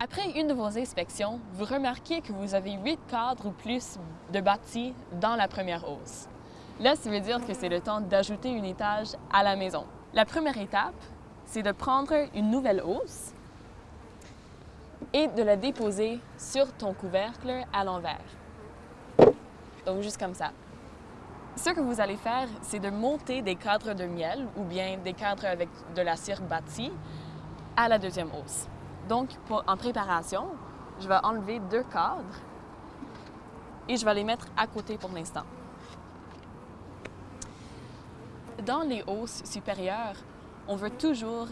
Après une de vos inspections, vous remarquez que vous avez 8 cadres ou plus de bâtis dans la première hausse. Là, ça veut dire que c'est le temps d'ajouter un étage à la maison. La première étape, c'est de prendre une nouvelle hausse et de la déposer sur ton couvercle à l'envers. Donc, juste comme ça. Ce que vous allez faire, c'est de monter des cadres de miel ou bien des cadres avec de la cire bâtie à la deuxième hausse. Donc, en préparation, je vais enlever deux cadres et je vais les mettre à côté pour l'instant. Dans les hausses supérieures, on veut toujours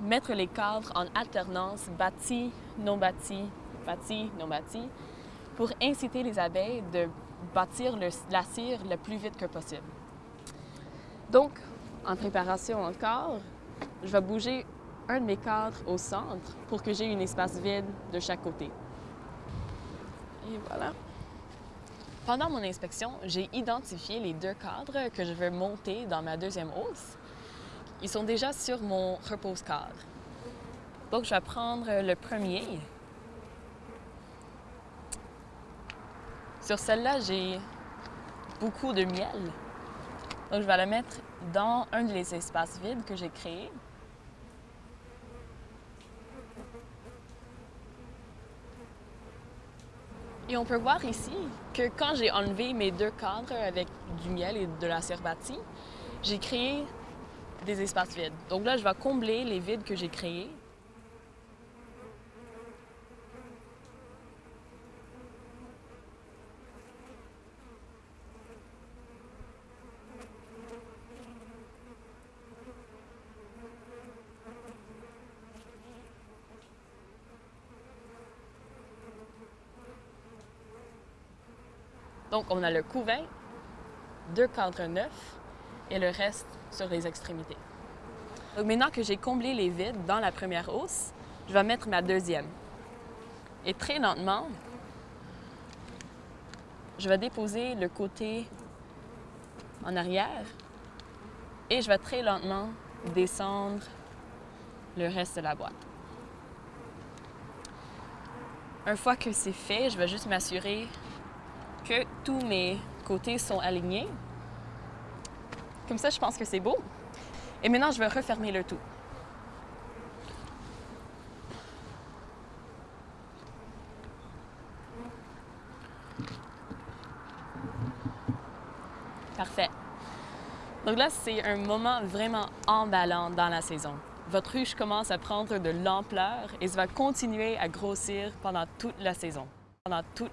mettre les cadres en alternance bâti, non bâti, bâti, non bâti, pour inciter les abeilles de bâtir la cire le plus vite que possible. Donc, en préparation encore, je vais bouger un de mes cadres au centre pour que j'ai un espace vide de chaque côté. Et voilà. Pendant mon inspection, j'ai identifié les deux cadres que je veux monter dans ma deuxième hausse. Ils sont déjà sur mon repose-cadre. Donc, je vais prendre le premier. Sur celle-là, j'ai beaucoup de miel. Donc, je vais la mettre dans un des espaces vides que j'ai créés. Et on peut voir ici que quand j'ai enlevé mes deux cadres avec du miel et de la cire bâtie, j'ai créé des espaces vides. Donc là, je vais combler les vides que j'ai créés. Donc, on a le couvain, deux cadres neufs et le reste sur les extrémités. Donc, maintenant que j'ai comblé les vides dans la première hausse, je vais mettre ma deuxième. Et très lentement, je vais déposer le côté en arrière et je vais très lentement descendre le reste de la boîte. Une fois que c'est fait, je vais juste m'assurer tous mes côtés sont alignés. Comme ça, je pense que c'est beau. Et maintenant, je vais refermer le tout. Parfait. Donc là, c'est un moment vraiment emballant dans la saison. Votre ruche commence à prendre de l'ampleur et ça va continuer à grossir pendant toute la saison. Pendant